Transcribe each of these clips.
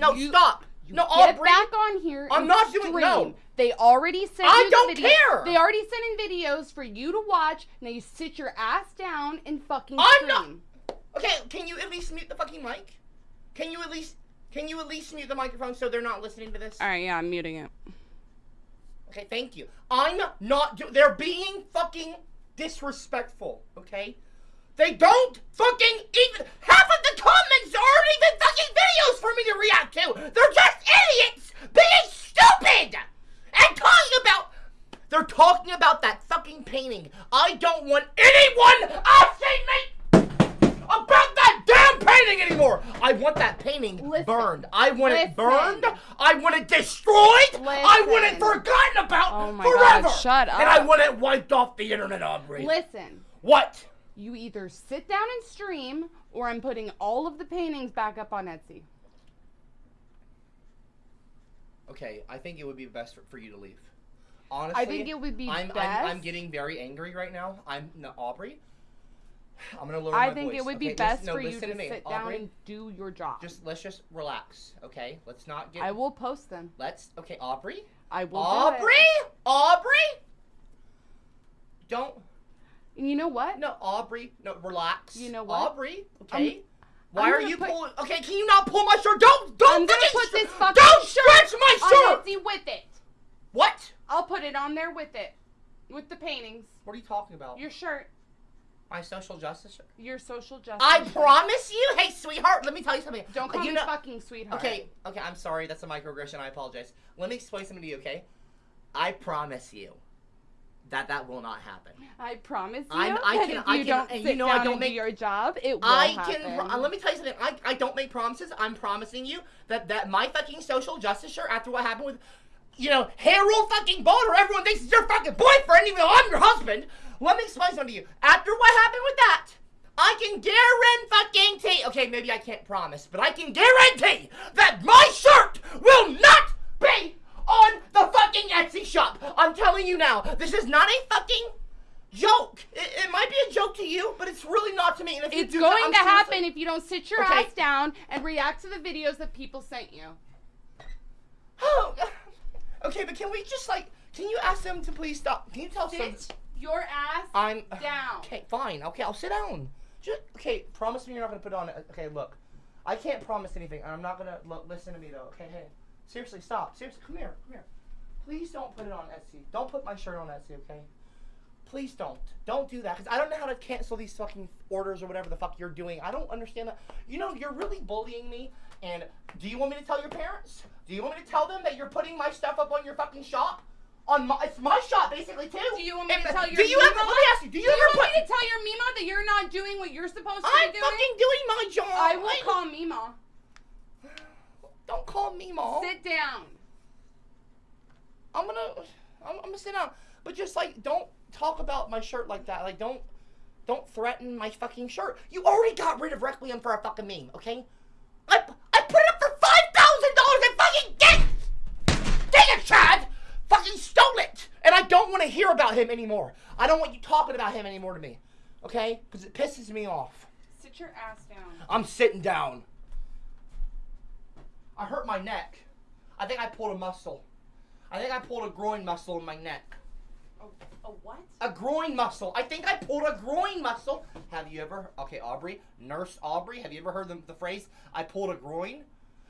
No, You- stop. You No, get Aubrey. back on here. I'm and not doing- stream. no. They already sent I you don't video- care. They already sent in videos for you to watch. Now you sit your ass down and fucking I'm not- Okay, can you at least mute the fucking mic? Can you at least can you at least mute the microphone so they're not listening to this? All right, yeah, I'm muting it. Okay, thank you. I'm not do- they're being fucking disrespectful, okay? They don't fucking even half of the comments aren't even fucking videos for me to react to. They're just idiots being stupid and talking about they're talking about that fucking painting. I don't want anyone asking me about that damn painting anymore. I want that painting Listen. burned. I want Listen. it burned. I want it destroyed. I want it forgotten about Oh my God, forever. shut up! And I want it wiped off the internet, Aubrey. Listen, what? You either sit down and stream, or I'm putting all of the paintings back up on Etsy. Okay, I think it would be best for, you to leave. Honestly, I think it would be I'm, best. I'm, I'm getting very angry right now. I'm no, Aubrey. I'm gonna lower the voice. I think it would okay? be best no, for you to to me. sit Aubrey, down and do your job. Just let's just relax, okay? Let's not get. I will post them. Let's okay, Aubrey. I will. Aubrey, Do it. Aubrey. Don't And you know what? no, Aubrey. No, relax. You know what? Aubrey. Okay. I'm- Why I'm are you put- pulling? Okay, can you not pull my shirt? Don't don't I'm gonna put this fucking Don't shirt stretch my on shirt. Etsy with it. What? I'll put it on there with it, with the paintings. What are you talking about? Your shirt, My social justice shirt. your social justice. I shirt. promise you. Hey, sweetheart, let me tell you something. Don't call you me know- fucking sweetheart. Okay, okay, I'm sorry. That's a microaggression. I apologize. Let me explain something to you, okay? I promise you that that will not happen. I promise you I'm- I can- if I you can- don't sit you know I down don't and make- do your job, it will I happen. can. uh, let me tell you something. I, I don't make promises. I'm promising you that that my fucking social justice shirt after what happened with, you know, Harold fucking Boulder. Everyone thinks it's your fucking boyfriend, even though I'm your husband. Let me explain something to you. After what happened with that, I can guarantee. Okay, maybe I can't promise, but I can guarantee that my shirt will not be on the fucking Etsy shop. I'm telling you now. This is not a fucking. Joke. It, it might be a joke to you, but it's really not to me. And if you It's do, going to seriously- happen if you don't sit your Okay. ass down and react to the videos that people sent you. Oh, okay, but can we just like, can you ask them to please stop? Can you tell some? Your ass I'm down. Okay, fine. Okay, I'll sit down. Just okay. Promise me you're not gonna put it on. Okay, look, I can't promise anything, and I'm not gonna look, listen to me though. Okay, hey, seriously, stop. Seriously, come here, come here. Please don't put it on Etsy. Don't put my shirt on Etsy, okay? Please don't. Don't do that, because I don't know how to cancel these fucking orders or whatever the fuck you're doing. I don't understand that. You know, you're really bullying me. And do you want me to tell your parents? Do you want me to tell them that you're putting my stuff up on your fucking shop? On my, it's my shop basically too. Do you want me If- to tell your Do you Mima? ever? Let me ask you. Do you Do you ever want put? me to tell your Mima that you're not doing what you're supposed to I'm be doing? fucking doing my job. I will call Mima. Don't call mom. Sit down. I'm gonna, I'm, I'm gonna sit down. But just like, don't talk about my shirt like that. Like, don't, don't threaten my fucking shirt. You already got rid of Requiem for a fucking meme, okay? I, I put it up for five thousand dollars and fucking get, dang it, Chad, fucking stole it. And I don't want to hear about him anymore. I don't want you talking about him anymore to me, okay? Because it pisses me off. Sit your ass down. I'm sitting down. I hurt my neck. I think I pulled a muscle. I think I pulled a groin muscle in my neck. A, a what? A groin muscle. I think I pulled a groin muscle. Have you ever? Okay, Aubrey, Nurse Aubrey. Have you ever heard the, the phrase? I pulled a groin.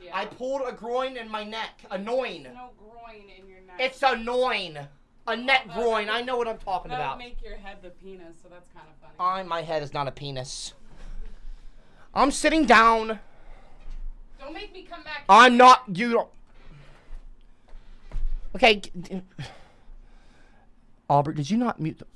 Yeah. I pulled a groin in my neck. Annoying. no groin in your neck. It's annoying. A neck that groin. would- I know what I'm talking about. make your head the penis, so that's kind of funny. I, my head is not a penis. I'm sitting down. Don't make me come back. I'm not you. Don't. Okay. Aubrey, did you not mute the?